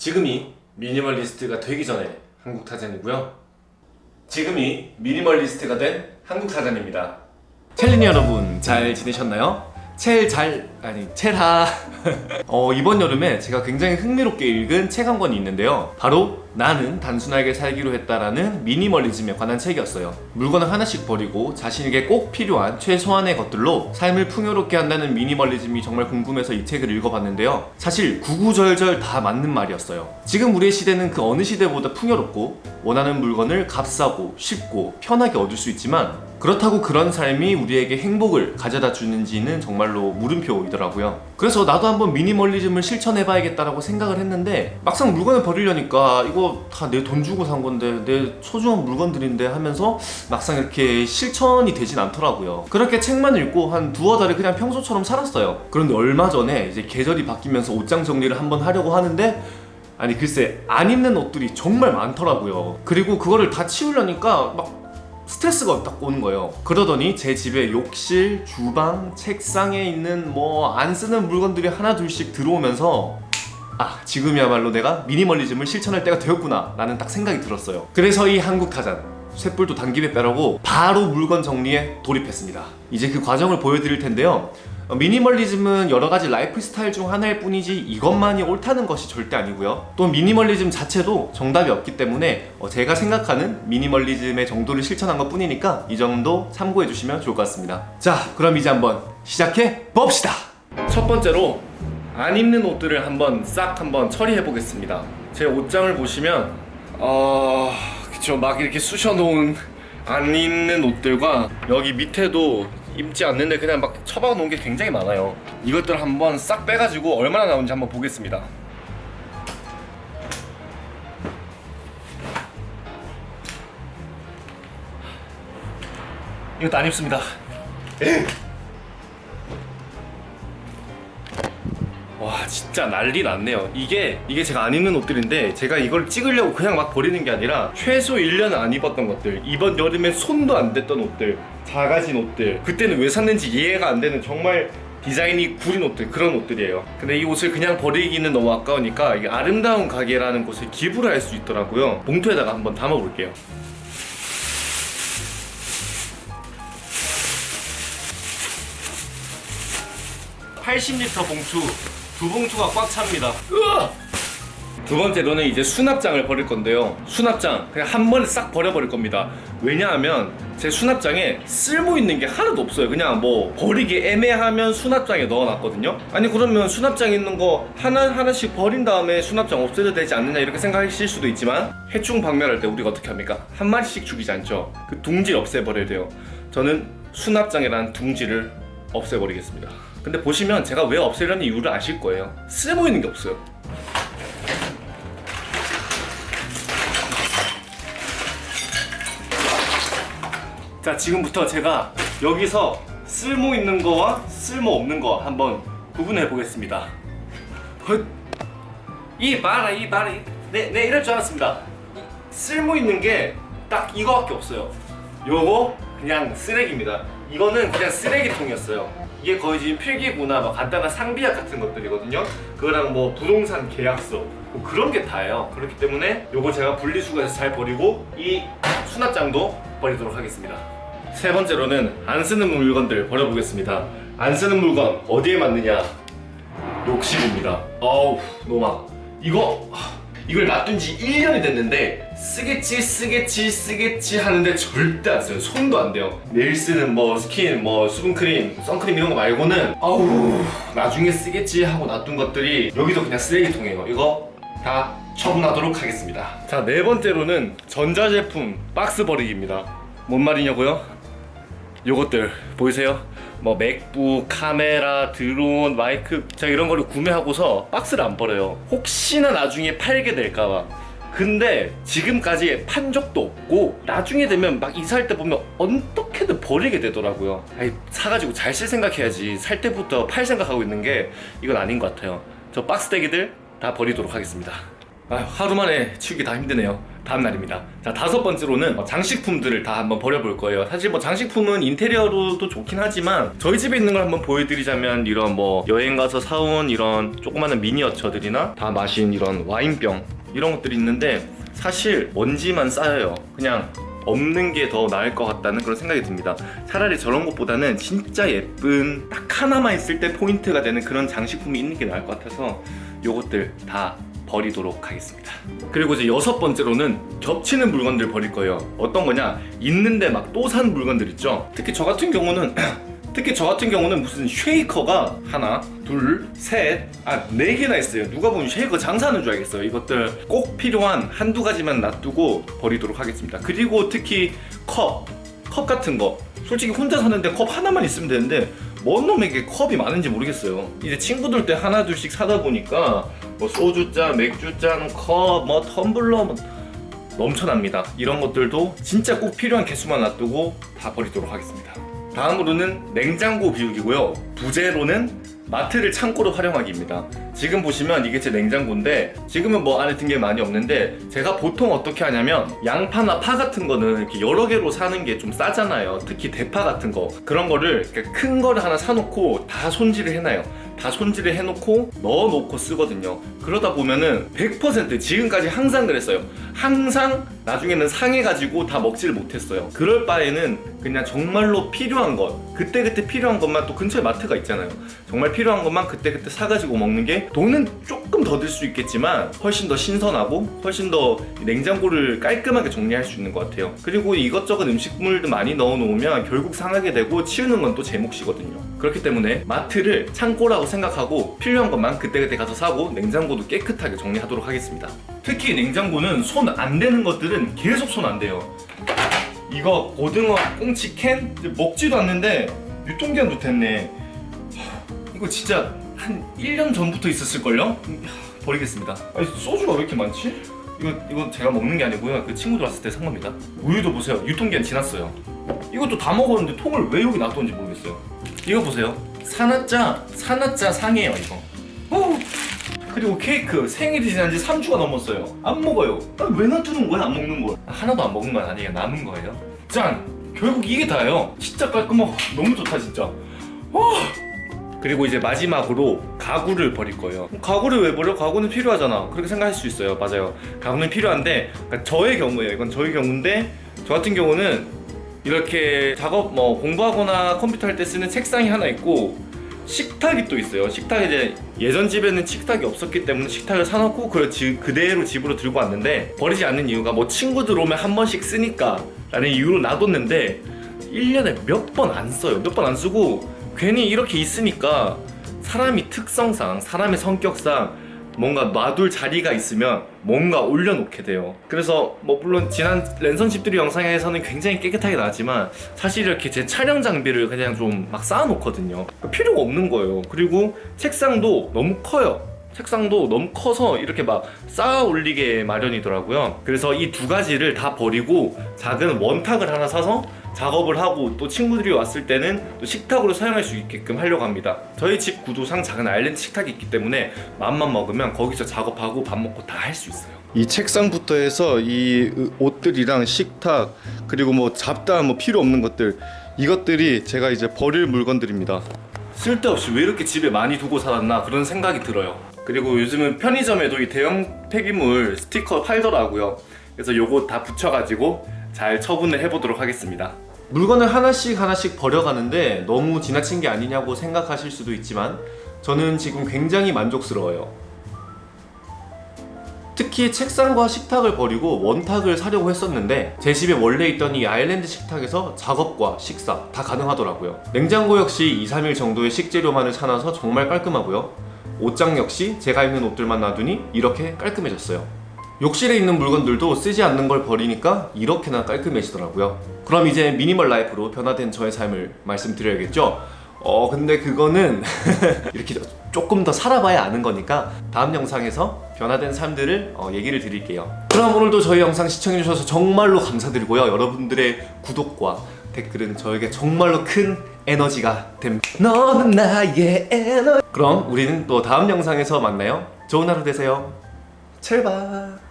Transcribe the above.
지금이 미니멀리스트가 되기 전에 한국 타잔이고요. 지금이 미니멀리스트가 된 한국 타잔입니다. 첼린 여러분 잘 지내셨나요? 첼잘 아니 첼하 어, 이번 여름에 제가 굉장히 흥미롭게 읽은 책 한 권이 있는데요. 바로 나는 단순하게 살기로 했다라는 미니멀리즘에 관한 책이었어요. 물건을 하나씩 버리고 자신에게 꼭 필요한 최소한의 것들로 삶을 풍요롭게 한다는 미니멀리즘이 정말 궁금해서 이 책을 읽어봤는데요. 사실 구구절절 다 맞는 말이었어요. 지금 우리의 시대는 그 어느 시대보다 풍요롭고 원하는 물건을 값싸고 쉽고 편하게 얻을 수 있지만 그렇다고 그런 삶이 우리에게 행복을 가져다 주는지는 정말로 물음표 이더라고요. 그래서 나도 한번 미니멀리즘을 실천해 봐야겠다라고 생각을 했는데 막상 물건을 버리려니까 이거 다 내 돈 주고 산 건데 내 소중한 물건들인데 하면서 막상 이렇게 실천이 되진 않더라고요. 그렇게 책만 읽고 한 두어 달을 그냥 평소처럼 살았어요. 그런데 얼마 전에 이제 계절이 바뀌면서 옷장 정리를 한번 하려고 하는데 아니 글쎄 안 입는 옷들이 정말 많더라고요. 그리고 그거를 다 치우려니까 막 스트레스가 딱 오는 거예요. 그러더니 제 집에 욕실, 주방, 책상에 있는 뭐 안 쓰는 물건들이 하나 둘씩 들어오면서 아 지금이야말로 내가 미니멀리즘을 실천할 때가 되었구나 라는 딱 생각이 들었어요. 그래서 이 한국 타잔 쇠뿔도 단김에 빼라고 바로 물건 정리에 돌입했습니다. 이제 그 과정을 보여드릴 텐데요. 어, 미니멀리즘은 여러 가지 라이프 스타일 중 하나일 뿐이지 이것만이 옳다는 것이 절대 아니고요. 또 미니멀리즘 자체도 정답이 없기 때문에 어, 제가 생각하는 미니멀리즘의 정도를 실천한 것 뿐이니까 이 정도 참고해 주시면 좋을 것 같습니다. 자 그럼 이제 한번 시작해 봅시다! 첫 번째로 안 입는 옷들을 한번 싹 한번 처리해 보겠습니다. 제 옷장을 보시면 어... 그쵸. 막 이렇게 쑤셔 놓은 안 입는 옷들과 여기 밑에도 입지 않는데 그냥 막 처박아 놓은 게 굉장히 많아요. 이것들 한번 싹 빼가지고 얼마나 나오는지 한번 보겠습니다. 이것도 안 입습니다 와 진짜 난리 났네요. 이게 이게 제가 안 입는 옷들인데 제가 이걸 찍으려고 그냥 막 버리는 게 아니라 최소 1년 안 입었던 것들 이번 여름에 손도 안 댔던 옷들 작아진 옷들 그때는 왜 샀는지 이해가 안 되는 정말 디자인이 구린 옷들 그런 옷들이에요. 근데 이 옷을 그냥 버리기는 너무 아까우니까 이게 아름다운 가게라는 곳에 기부를 할 수 있더라고요. 봉투에다가 한번 담아 볼게요. (80리터) 봉투 두 봉투가 꽉 찹니다! 두 번째 로는 이제 수납장을 버릴 건데요. 수납장 그냥 한 번에 싹 버려버릴 겁니다. 왜냐하면 제 수납장에 쓸모 있는 게 하나도 없어요. 그냥 뭐 버리기 애매하면 수납장에 넣어놨거든요. 아니 그러면 수납장 있는 거 하나 하나씩 버린 다음에 수납장 없애도 되지 않느냐 이렇게 생각하실 수도 있지만 해충 박멸할 때 우리가 어떻게 합니까? 한 마리씩 죽이지 않죠. 그 둥지를 없애버려야 돼요. 저는 수납장이라는 둥지를 없애버리겠습니다 근데 보시면 제가 왜 없애려는 이유를 아실 거예요. 쓸모 있는 게 없어요. 자 지금부터 제가 여기서 쓸모 있는 거와 쓸모 없는 거 한번 구분해 보겠습니다. 헛. 이 봐라 이 봐라. 네, 네 이럴 줄 알았습니다. 쓸모 있는 게 딱 이거밖에 없어요. 요거 그냥 쓰레기입니다. 이거는 그냥 쓰레기통이었어요 이게 거의 지금 필기구나 막 간단한 상비약 같은 것들이거든요. 그거랑 뭐 부동산 계약서 뭐 그런 게 다예요. 그렇기 때문에 요거 제가 분리수거해서 잘 버리고 이 수납장도 버리도록 하겠습니다. 세 번째로는 안 쓰는 물건들 버려보겠습니다. 안 쓰는 물건 어디에 맞느냐? 욕실입니다. 어우 노마 이거 이걸 놔둔 지 1년이 됐는데 쓰겠지 쓰겠지 쓰겠지 하는데 절대 안 써요. 손도 안 대요. 매일 쓰는 뭐 스킨 뭐 수분크림 선크림 이런 거 말고는 아우 나중에 쓰겠지 하고 놔둔 것들이 여기도 그냥 쓰레기통이에요. 이거 다 처분하도록 하겠습니다. 자 네 번째로는 전자제품 박스 버리기입니다. 뭔 말이냐고요? 요것들 보이세요? 뭐 MacBook, 카메라, 드론, 마이크 제가 이런 거를 구매하고서 박스를 안 버려요. 혹시나 나중에 팔게 될까봐. 근데 지금까지 판 적도 없고 나중에 되면 막 이사할 때 보면 어떻게든 버리게 되더라고요. 아이, 사가지고 잘 쓸 생각해야지. 살 때부터 팔 생각하고 있는 게 이건 아닌 것 같아요. 저 박스 대기들 다 버리도록 하겠습니다. 아휴, 하루 만에 치우기 다 힘드네요 다음 날입니다. 자 다섯 번째로는 어, 장식품들을 다 한번 버려볼 거예요. 사실 뭐 장식품은 인테리어로도 좋긴 하지만 저희 집에 있는 걸 한번 보여드리자면 이런 뭐 여행 가서 사온 이런 조그마한 미니어처들이나 다 마신 이런 와인병 이런 것들이 있는데 사실 먼지만 쌓여요. 그냥 없는 게 더 나을 것 같다는 그런 생각이 듭니다. 차라리 저런 것보다는 진짜 예쁜 딱 하나만 있을 때 포인트가 되는 그런 장식품이 있는 게 나을 것 같아서 요것들 다 버리도록 하겠습니다. 그리고 이제 여섯 번째로는 겹치는 물건들 버릴 거예요. 어떤 거냐? 있는데 막 또 산 물건들 있죠? 특히 저 같은 경우는 특히 저 같은 경우는 무슨 쉐이커가 하나 둘 셋 아 네 개나 있어요. 누가 보면 쉐이커 장사하는 줄 알겠어요. 이것들 꼭 필요한 한두 가지만 놔두고 버리도록 하겠습니다. 그리고 특히 컵 컵 같은 거. 솔직히 혼자 사는데 컵 하나만 있으면 되는데 뭔 놈에게 컵이 많은지 모르겠어요. 이제 친구들 때 하나 둘씩 사다 보니까 뭐 소주잔 맥주잔 컵 뭐 텀블러 뭐 넘쳐납니다. 이런 것들도 진짜 꼭 필요한 개수만 놔두고 다 버리도록 하겠습니다. 다음으로는 냉장고 비우기고요. 부재로는 마트를 창고로 활용하기입니다. 지금 보시면 이게 제 냉장고인데 지금은 뭐 안에 든 게 많이 없는데 제가 보통 어떻게 하냐면 양파나 파 같은 거는 이렇게 여러 개로 사는 게 좀 싸잖아요. 특히 대파 같은 거. 그런 거를 큰 거를 하나 사놓고 다 손질을 해놔요 다 손질을 해놓고 넣어놓고 쓰거든요. 그러다 보면은 100% 지금까지 항상 그랬어요. 항상 나중에는 상해가지고 다 먹지를 못했어요. 그럴 바에는 그냥 정말로 필요한 것 그때그때 필요한 것만 또 근처에 마트가 있잖아요. 정말 필요한 것만 그때그때 사가지고 먹는 게 돈은 조금 더 들 수 있겠지만 훨씬 더 신선하고 훨씬 더 냉장고를 깔끔하게 정리할 수 있는 것 같아요. 그리고 이것저것 음식물도 많이 넣어 놓으면 결국 상하게 되고 치우는 건 또 제 몫이거든요 그렇기 때문에 마트를 창고라고 생각하고 필요한 것만 그때그때 가서 사고 냉장고도 깨끗하게 정리하도록 하겠습니다. 특히 냉장고는 손안 대는 것들은 계속 손안 대요. 이거 고등어 꽁치 캔? 먹지도 않는데 유통기한도 됐네. 하, 이거 진짜 한 1년 전부터 있었을걸요? 버리겠습니다. 아니 소주가 왜 이렇게 많지? 이거, 이건 제가 먹는 게 아니고요. 그 친구들 왔을 때 산 겁니다. 우유도 보세요. 유통기한 지났어요. 이것도 다 먹었는데 통을 왜 여기 놔뒀는지 모르겠어요 이거 보세요. 산화자 산화자 상해요 이거. 어. 그리고 케이크 생일이 지난 지 3주가 넘었어요. 안 먹어요. 아, 왜 놔두는 거야? 안 먹는 걸 하나도 안 먹은 건 아니에요. 남은 거예요. 짠! 결국 이게 다예요. 진짜 깔끔하고 너무 좋다 진짜. 와. 그리고 이제 마지막으로 가구를 버릴 거예요. 가구를 왜 버려? 가구는 필요하잖아. 그렇게 생각할 수 있어요. 맞아요. 가구는 필요한데 그러니까 저의 경우예요. 이건 저의 경우인데 저 같은 경우는 이렇게 작업 뭐 공부하거나 컴퓨터 할 때 쓰는 책상이 하나 있고 식탁이 또 있어요. 식탁이 이제 예전 집에는 식탁이 없었기 때문에 식탁을 사놓고 그걸 지, 그대로 집으로 들고 왔는데 버리지 않는 이유가 뭐 친구들 오면 한 번씩 쓰니까 라는 이유로 놔뒀는데 1년에 몇 번 안 써요. 몇 번 안 쓰고 괜히 이렇게 있으니까 사람이 특성상 사람의 성격상 뭔가 놔둘 자리가 있으면 뭔가 올려놓게 돼요. 그래서 뭐 물론 지난 랜선 집들이 영상에서는 굉장히 깨끗하게 나왔지만 사실 이렇게 제 촬영 장비를 그냥 좀 막 쌓아놓거든요. 필요가 없는 거예요. 그리고 책상도 너무 커요. 책상도 너무 커서 이렇게 막 쌓아 올리게 마련이더라고요. 그래서 이 두 가지를 다 버리고 작은 원탁을 하나 사서 작업을 하고 또 친구들이 왔을 때는 또 식탁으로 사용할 수 있게끔 하려고 합니다. 저희 집 구도상 작은 아일랜드 식탁이 있기 때문에 마음만 먹으면 거기서 작업하고 밥 먹고 다 할 수 있어요. 이 책상부터 해서 이 옷들이랑 식탁 그리고 뭐 잡다한 뭐 필요 없는 것들 이것들이 제가 이제 버릴 물건들입니다. 쓸데없이 왜 이렇게 집에 많이 두고 살았나 그런 생각이 들어요. 그리고 요즘은 편의점에도 이 대형 폐기물 스티커 팔더라고요. 그래서 요거 다 붙여가지고 잘 처분을 해보도록 하겠습니다. 물건을 하나씩 하나씩 버려가는데 너무 지나친 게 아니냐고 생각하실 수도 있지만 저는 지금 굉장히 만족스러워요. 특히 책상과 식탁을 버리고 원탁을 사려고 했었는데 제 집에 원래 있던 이 아일랜드 식탁에서 작업과 식사 다 가능하더라고요. 냉장고 역시 2, 3일 정도의 식재료만을 사놔서 정말 깔끔하고요. 옷장 역시 제가 입는 옷들만 놔두니 이렇게 깔끔해졌어요 욕실에 있는 물건들도 쓰지 않는 걸 버리니까 이렇게나 깔끔해지더라고요. 그럼 이제 미니멀 라이프로 변화된 저의 삶을 말씀드려야겠죠? 어 근데 그거는 이렇게 조금 더 살아봐야 아는 거니까 다음 영상에서 변화된 삶들을 어, 얘기를 드릴게요. 그럼 오늘도 저희 영상 시청해주셔서 정말로 감사드리고요. 여러분들의 구독과 댓글은 저에게 정말로 큰 에너지가 됩니다. 너는 나의 에너지. 그럼 우리는 또 다음 영상에서 만나요. 좋은 하루 되세요. 첼바